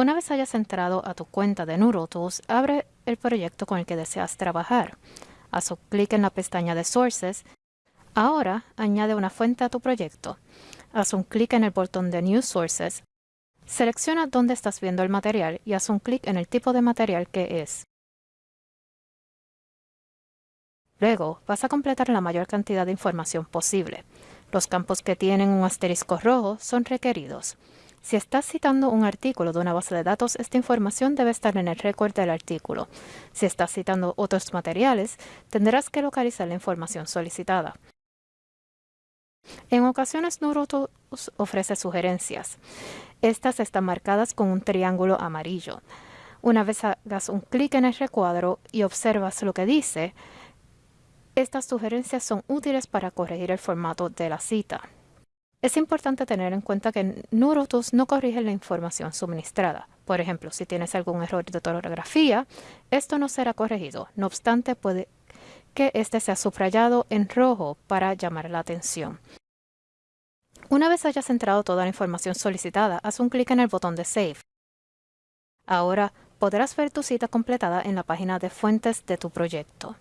Una vez hayas entrado a tu cuenta de NeuroTools, abre el proyecto con el que deseas trabajar. Haz un clic en la pestaña de Sources. Ahora, añade una fuente a tu proyecto. Haz un clic en el botón de New Sources. Selecciona dónde estás viendo el material y haz un clic en el tipo de material que es. Luego, vas a completar la mayor cantidad de información posible. Los campos que tienen un asterisco rojo son requeridos. Si estás citando un artículo de una base de datos, esta información debe estar en el récord del artículo. Si estás citando otros materiales, tendrás que localizar la información solicitada. En ocasiones, NeuroTools ofrece sugerencias. Estas están marcadas con un triángulo amarillo. Una vez hagas un clic en el recuadro y observas lo que dice, estas sugerencias son útiles para corregir el formato de la cita. Es importante tener en cuenta que NeuroTools no corrige la información suministrada. Por ejemplo, si tienes algún error de ortografía, esto no será corregido. No obstante, puede que este sea subrayado en rojo para llamar la atención. Una vez hayas entrado toda la información solicitada, haz un clic en el botón de Save. Ahora podrás ver tu cita completada en la página de fuentes de tu proyecto.